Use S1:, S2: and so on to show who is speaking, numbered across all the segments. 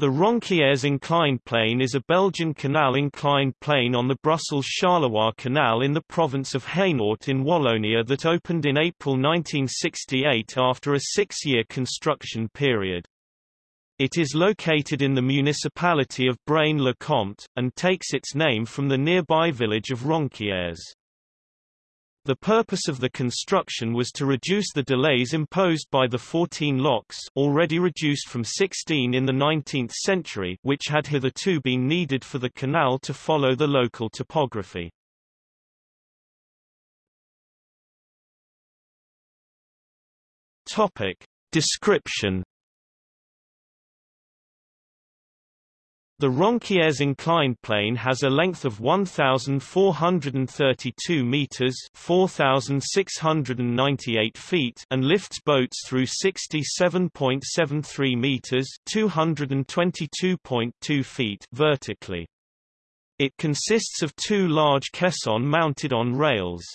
S1: The Ronquières inclined plane is a Belgian canal inclined plane on the Brussels-Charleroi Canal in the province of Hainaut in Wallonia that opened in April 1968 after a six-year construction period. It is located in the municipality of Braine-le-Comte, and takes its name from the nearby village of Ronquières. The purpose of the construction was to reduce the delays imposed by the 14 locks already reduced from 16 in the 19th century which had hitherto been needed for the canal to follow the local topography. Topic. Description The Ronquières inclined plane has a length of 1,432 meters (4,698 feet) and lifts boats through 67.73 meters (222.2 feet) vertically. It consists of two large caissons mounted on rails.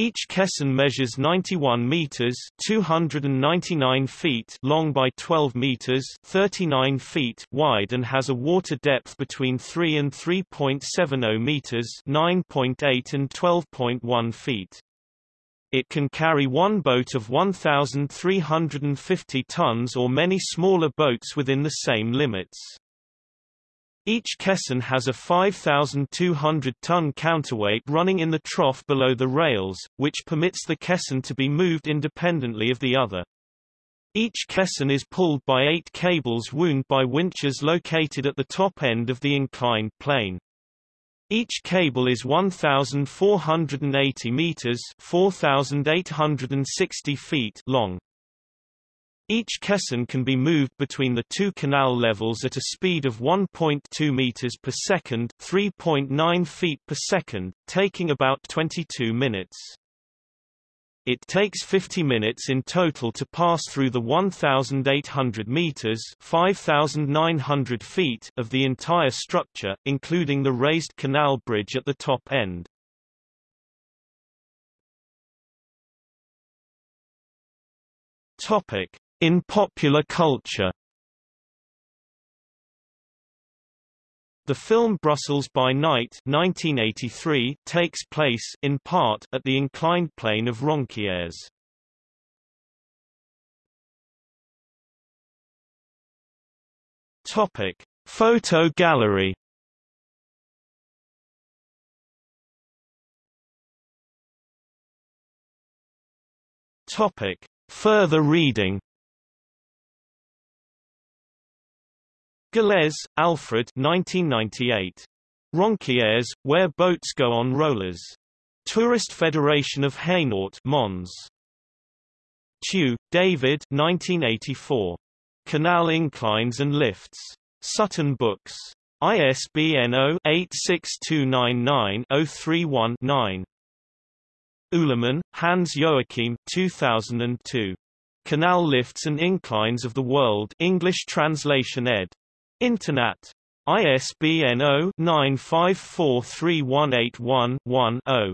S1: Each caisson measures 91 meters (299 feet) long by 12 meters (39 feet) wide and has a water depth between 3 and 3.70 meters (9.8 and 12.1 feet). It can carry one boat of 1,350 tons or many smaller boats within the same limits. Each caisson has a 5,200-ton counterweight running in the trough below the rails, which permits the caisson to be moved independently of the other. Each caisson is pulled by eight cables wound by winches located at the top end of the inclined plane. Each cable is 1,480 meters 4,860 feet long. Each caisson can be moved between the two canal levels at a speed of 1.2 meters per second, 3.9 feet per second, taking about 22 minutes. It takes 50 minutes in total to pass through the 1,800 meters (5,900 feet) of the entire structure, including the raised canal bridge at the top end. Topic: in popular culture The film Brussels by Night 1983 takes place in part at the inclined plane of Ronquières. Topic: Photo gallery. Topic: Further reading Gallez, Alfred 1998. Ronquières, Where Boats Go on Rollers. Tourist Federation of Hainaut Mons. Tew, David 1984. Canal Inclines and Lifts. Sutton Books. ISBN 0-86299-031-9. Uhlemann, Hans Joachim 2002. Canal Lifts and Inclines of the World English translation ed. Internet. ISBN 0-9543181-1-0.